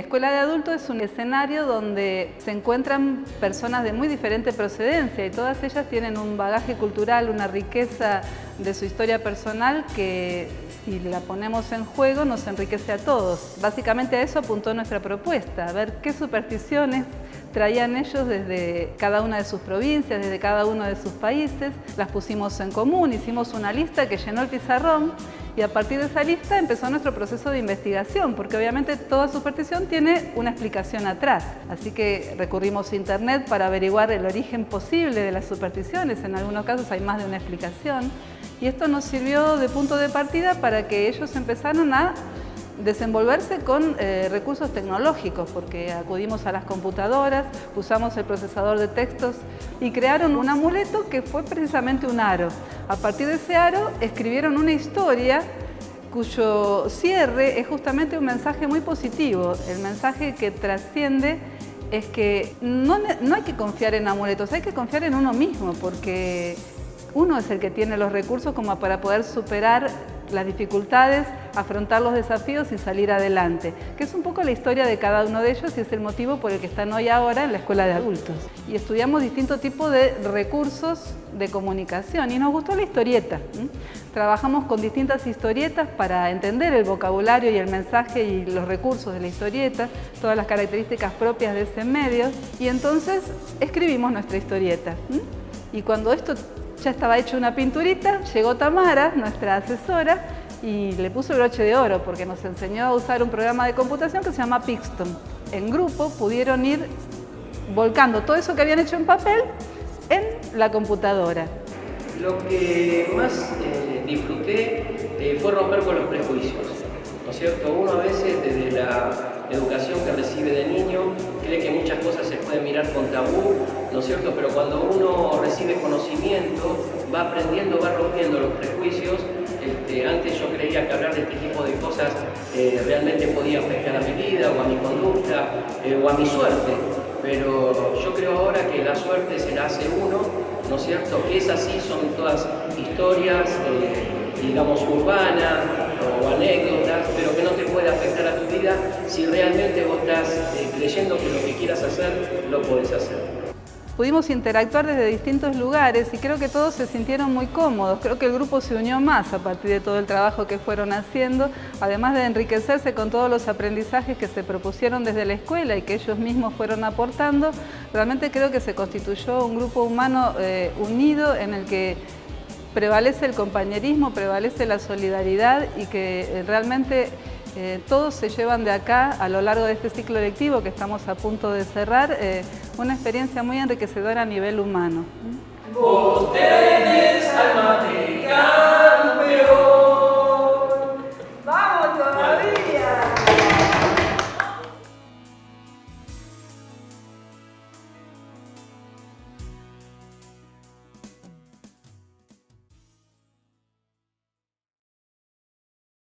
escuela de adultos es un escenario donde se encuentran personas de muy diferente procedencia y todas ellas tienen un bagaje cultural, una riqueza de su historia personal que si la ponemos en juego nos enriquece a todos. Básicamente a eso apuntó nuestra propuesta, a ver qué supersticiones traían ellos desde cada una de sus provincias, desde cada uno de sus países, las pusimos en común, hicimos una lista que llenó el pizarrón y a partir de esa lista empezó nuestro proceso de investigación, porque obviamente toda superstición tiene una explicación atrás. Así que recurrimos a internet para averiguar el origen posible de las supersticiones, en algunos casos hay más de una explicación. Y esto nos sirvió de punto de partida para que ellos empezaran a desenvolverse con eh, recursos tecnológicos, porque acudimos a las computadoras, usamos el procesador de textos y crearon un amuleto que fue precisamente un aro. A partir de ese aro escribieron una historia cuyo cierre es justamente un mensaje muy positivo, el mensaje que trasciende es que no, no hay que confiar en amuletos, hay que confiar en uno mismo, porque uno es el que tiene los recursos como para poder superar las dificultades, afrontar los desafíos y salir adelante, que es un poco la historia de cada uno de ellos y es el motivo por el que están hoy ahora en la escuela de adultos. Y estudiamos distintos tipos de recursos de comunicación y nos gustó la historieta. Trabajamos con distintas historietas para entender el vocabulario y el mensaje y los recursos de la historieta, todas las características propias de ese medio y entonces escribimos nuestra historieta. Y cuando esto ya estaba hecho una pinturita, llegó Tamara, nuestra asesora, y le puso broche de oro porque nos enseñó a usar un programa de computación que se llama Pixton. En grupo pudieron ir volcando todo eso que habían hecho en papel en la computadora. Lo que más eh, disfruté eh, fue romper con los prejuicios, ¿no es cierto? Uno a veces desde la educación que recibe de niño cree que muchas cosas se pueden mirar con tabú, ¿no cierto? Pero cuando uno recibe conocimiento, va aprendiendo, va rompiendo los prejuicios. Este, antes yo creía que hablar de este tipo de cosas eh, realmente podía afectar a mi vida o a mi conducta eh, o a mi suerte. Pero yo creo ahora que la suerte se la hace uno, ¿no es cierto? Que es así, son todas historias, eh, digamos, urbanas o anécdotas, pero que no te puede afectar a tu vida si realmente vos estás creyendo que lo que quieras hacer, lo puedes hacer. Pudimos interactuar desde distintos lugares y creo que todos se sintieron muy cómodos. Creo que el grupo se unió más a partir de todo el trabajo que fueron haciendo, además de enriquecerse con todos los aprendizajes que se propusieron desde la escuela y que ellos mismos fueron aportando. Realmente creo que se constituyó un grupo humano eh, unido en el que prevalece el compañerismo, prevalece la solidaridad y que eh, realmente eh, todos se llevan de acá, a lo largo de este ciclo lectivo que estamos a punto de cerrar, una experiencia muy enriquecedora a nivel humano.